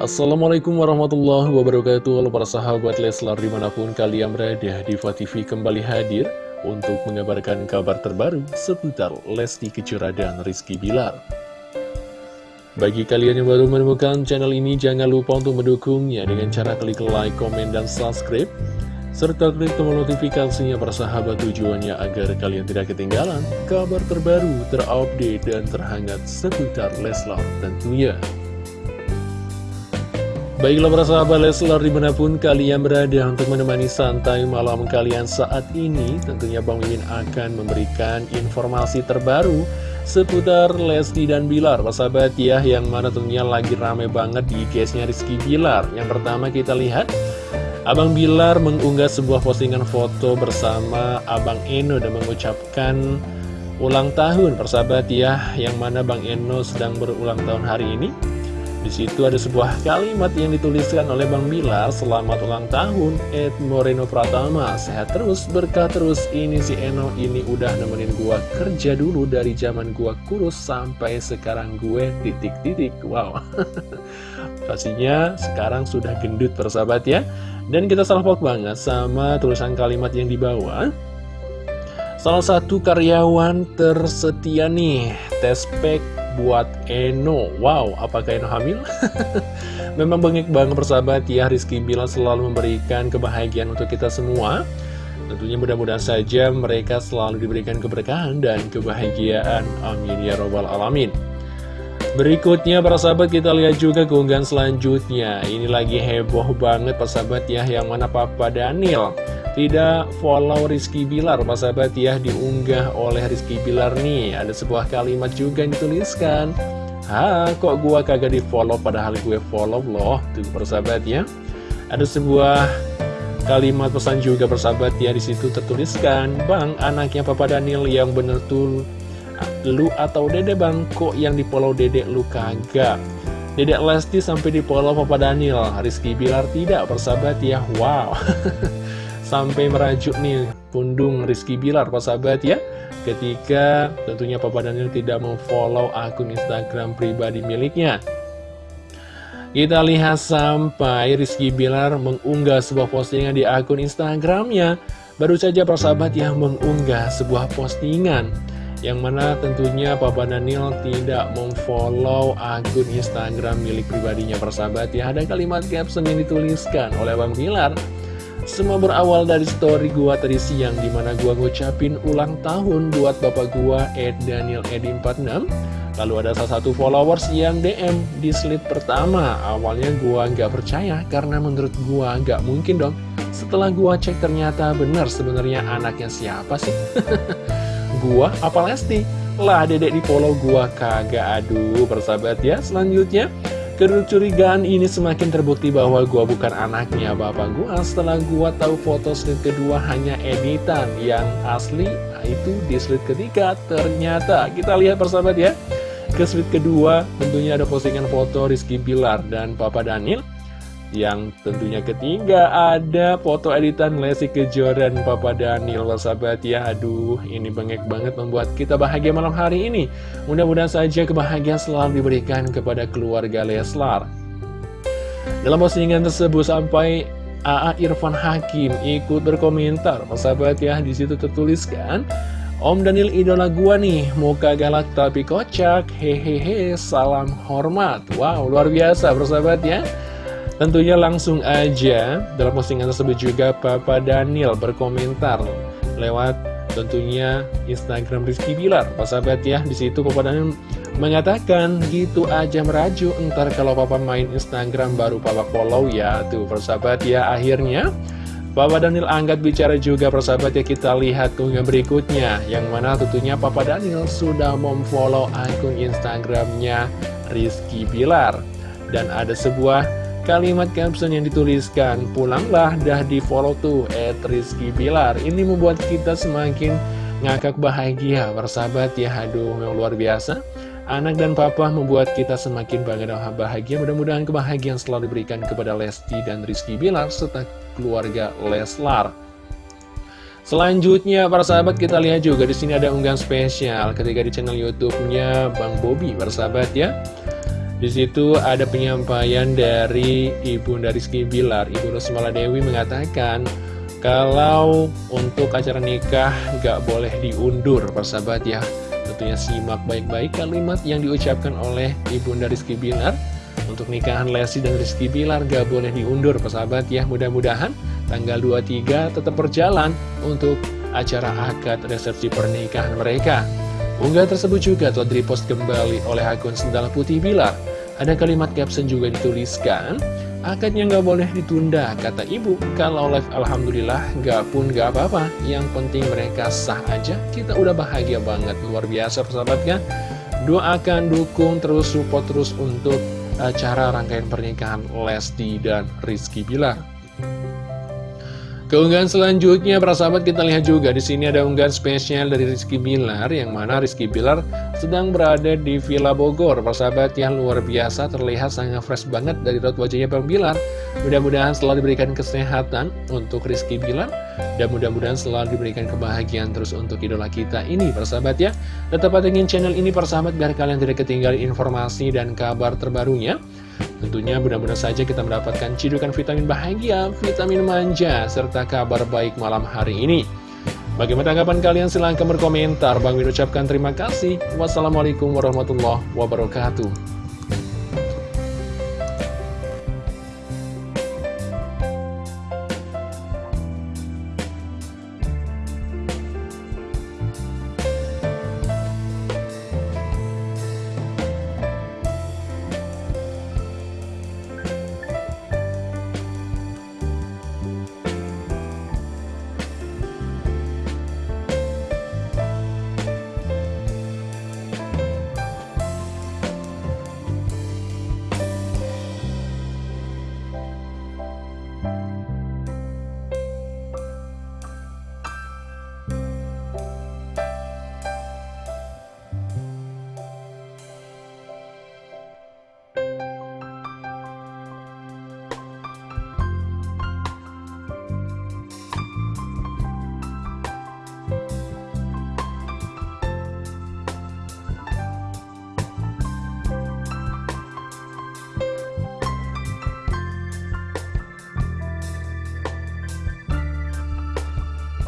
Assalamualaikum warahmatullahi wabarakatuh Halo para sahabat Leslar di mana pun kalian berada Diva TV kembali hadir Untuk mengabarkan kabar terbaru Seputar Lesti Kejora dan Rizky Bilar Bagi kalian yang baru menemukan channel ini Jangan lupa untuk mendukungnya Dengan cara klik like, komen, dan subscribe serta klik tombol notifikasinya para sahabat tujuannya agar kalian tidak ketinggalan kabar terbaru, terupdate, dan terhangat seputar Leslar tentunya. Baiklah para sahabat Leslar di mana pun kalian berada untuk menemani santai malam kalian saat ini Tentunya Bang Mimin akan memberikan informasi terbaru seputar Lesti dan Bilar. Para sahabat ya yang mana tentunya lagi rame banget di case-nya Rizky Bilar. Yang pertama kita lihat Abang Bilar mengunggah sebuah postingan foto bersama Abang Eno dan mengucapkan ulang tahun. Persahabat ya Yang mana Bang Eno sedang berulang tahun hari ini di situ ada sebuah kalimat yang dituliskan oleh Bang Bilar, Selamat ulang tahun, Ed Moreno Pratama. Sehat terus, berkah terus, ini si Eno ini udah nemenin gua kerja dulu dari zaman gua kurus sampai sekarang gue titik-titik Wow. Pastinya sekarang sudah gendut persahabat ya. Dan kita salvok banget sama tulisan kalimat yang di bawah Salah satu karyawan tersetia nih, Tespek buat Eno. Wow, apakah Eno hamil? Memang bengek banget persahabat ya Rizky Bilar selalu memberikan kebahagiaan untuk kita semua. Tentunya mudah-mudahan saja mereka selalu diberikan keberkahan dan kebahagiaan. Amin ya robbal alamin. Berikutnya para sahabat kita lihat juga keunggahan selanjutnya. Ini lagi heboh banget persahabat ya Yang mana Papa Daniel tidak follow Rizky Bilar Pak sahabat ya diunggah oleh Rizky Bilar nih. Ada sebuah kalimat juga yang dituliskan. Hah kok gua kagak di follow padahal gue follow loh Tuh persahabat ya. Ada sebuah kalimat pesan juga persahabat ya Di situ tertuliskan Bang anaknya Papa Daniel yang bener tuh Lu atau dede bang kok yang di follow dedek lu kagak? Dedek Lesti sampai di follow Papa Daniel. Rizky Bilar tidak persahabat ya Wow sampai merajuk nih pundung Rizky Bilar Pak sahabat ya. Ketika tentunya Papa Daniel tidak memfollow akun Instagram pribadi miliknya. Kita lihat sampai Rizky Bilar mengunggah sebuah postingan di akun Instagramnya. Baru saja persahabat yang mengunggah sebuah postingan yang mana tentunya Papa Daniel tidak memfollow akun Instagram milik pribadinya persahabat ya. Ada kalimat caption yang dituliskan oleh Bang Bilar semua berawal dari story gua tadi siang Di mana gua ngucapin ulang tahun buat bapak gua Ed Daniel Edi 46 Lalu ada salah satu followers yang DM di slide pertama. Awalnya gua nggak percaya karena menurut gua nggak mungkin dong. Setelah gua cek ternyata benar sebenarnya anaknya siapa sih? Gua apa Lesti? Lah dedek di follow gua kagak aduh persahabat ya Selanjutnya Kecurigaan ini semakin terbukti bahwa gua bukan anaknya bapak gua. Setelah gua tahu foto slide kedua hanya editan yang asli nah itu di slide ketiga. Ternyata kita lihat persahabat ya ke slide kedua tentunya ada postingan foto Rizky Bilar dan Papa Daniel yang tentunya ketiga ada foto editan Lesti Kejora dan Papa Daniel. Sahabat ya Aduh ini bengek banget membuat kita bahagia malam hari ini. Mudah-mudahan saja kebahagiaan selalu diberikan kepada keluarga Leslar. Dalam postingan tersebut sampai AA Irfan Hakim ikut berkomentar. Sahabat ya di situ tertuliskan Om Daniel idola gua nih, muka galak tapi kocak, hehehe, salam hormat. Wow, luar biasa persahabat ya. Tentunya langsung aja dalam postingan tersebut juga Papa Daniel berkomentar lewat tentunya Instagram Rizky Bilar. Pak sahabat ya, di situ Papa Daniel mengatakan gitu aja merajuk entar kalau Papa main Instagram baru Papa follow ya. Tuh persahabat ya, akhirnya Papa Daniel angkat bicara juga persahabat ya kita lihat keunggahan berikutnya Yang mana tentunya Papa Daniel sudah memfollow akun Instagramnya Rizky Bilar Dan ada sebuah Kalimat caption yang dituliskan, pulanglah dah di follow tuh, at Rizky Bilar. Ini membuat kita semakin ngakak bahagia, bersahabat ya, aduh, yang luar biasa. Anak dan papa membuat kita semakin bangga dan bahagia. Mudah-mudahan kebahagiaan selalu diberikan kepada Lesti dan Rizky Bilar serta keluarga Leslar. Selanjutnya, para sahabat kita lihat juga di sini ada unggahan spesial ketika di channel YouTube-nya Bang Bobby, para sahabat ya. Di situ ada penyampaian dari Ibu Rizky Bilar, Ibu Rosmala Dewi mengatakan kalau untuk acara nikah gak boleh diundur, persahabat ya. Tentunya simak baik-baik kalimat yang diucapkan oleh Ibu Rizky Bilar. Untuk nikahan Lesti dan Rizky Bilar gak boleh diundur, persahabat ya. Mudah-mudahan tanggal 23 tetap berjalan untuk acara akad resepsi pernikahan mereka. Unggah tersebut juga telah dipost kembali oleh akun Sendal Putih Bilar. Ada kalimat caption juga dituliskan, akadnya nggak boleh ditunda, kata ibu. Kalau live Alhamdulillah nggak pun nggak apa-apa, yang penting mereka sah aja, kita udah bahagia banget, luar biasa persahabatnya. Doakan, dukung, terus support terus untuk acara rangkaian pernikahan Lesti dan Rizky Bilar. Keunggahan selanjutnya, para sahabat kita lihat juga di sini ada unggahan spesial dari Rizky Bilar, yang mana Rizky Bilar sedang berada di Villa Bogor. Para sahabat yang luar biasa terlihat sangat fresh banget dari raut wajahnya Bang Bilar. Mudah-mudahan selalu diberikan kesehatan untuk Rizky Bilar, dan mudah-mudahan selalu diberikan kebahagiaan terus untuk idola kita ini, para sahabat ya. Tetap pantengin channel ini, para sahabat, biar kalian tidak ketinggalan informasi dan kabar terbarunya. Tentunya mudah-mudahan saja kita mendapatkan cidukan vitamin bahagia, vitamin manja, serta kabar baik malam hari ini. Bagaimana tanggapan kalian? Silahkan berkomentar. Bang Min ucapkan terima kasih. Wassalamualaikum warahmatullahi wabarakatuh.